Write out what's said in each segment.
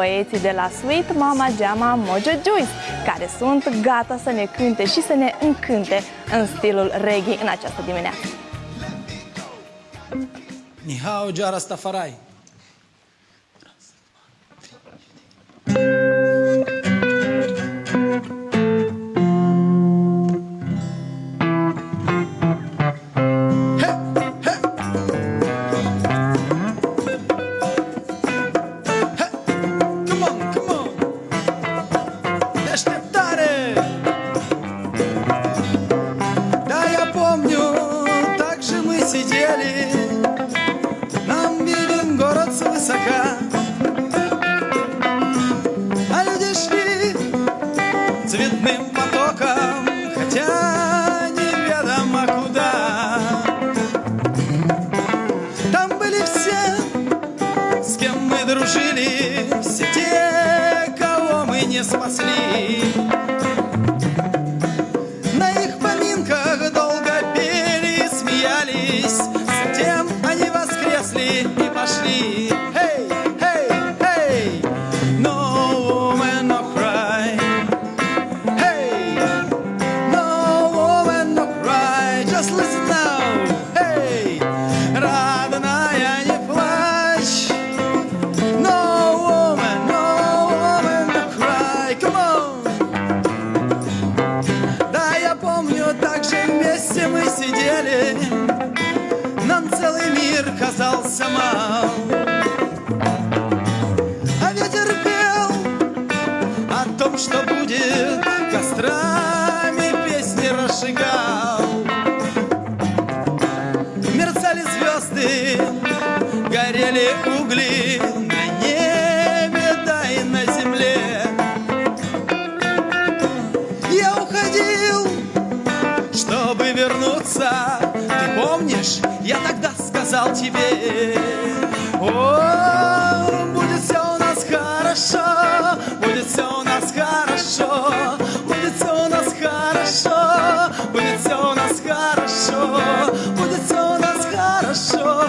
băieții de la Sweet Mama Jama Mojo Juice, care sunt gata să ne cânte și să ne încânte în stilul reggae în această dimineață. Nihao Jara Stafarai. Come сидели, нам виден город свысока. А люди шли цветным потоком, хотя неведомо куда. Там были все, с кем мы дружили, все те, кого мы не спасли. Сидели Нам целый мир казался мал. А ветер пел о том, что будет Кострами песни разжигал. Мерцали звезды, горели угли вернуться. Ты помнишь, я тогда сказал тебе, о, будет все у нас хорошо, будет все у нас хорошо, будет все у нас хорошо, будет все у нас хорошо, будет все у нас хорошо,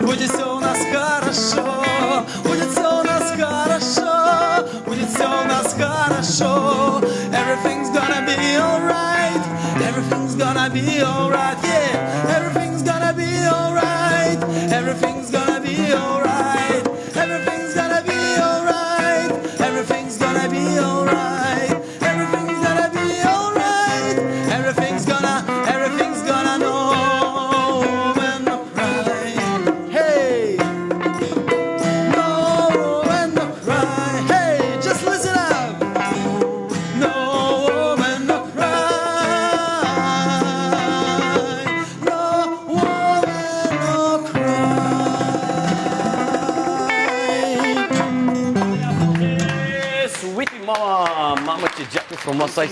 будет все у нас хорошо, будет все у нас хорошо, будет все у нас хорошо. Gonna be alright. Yeah, everything's mama, mama te diabo, formosa.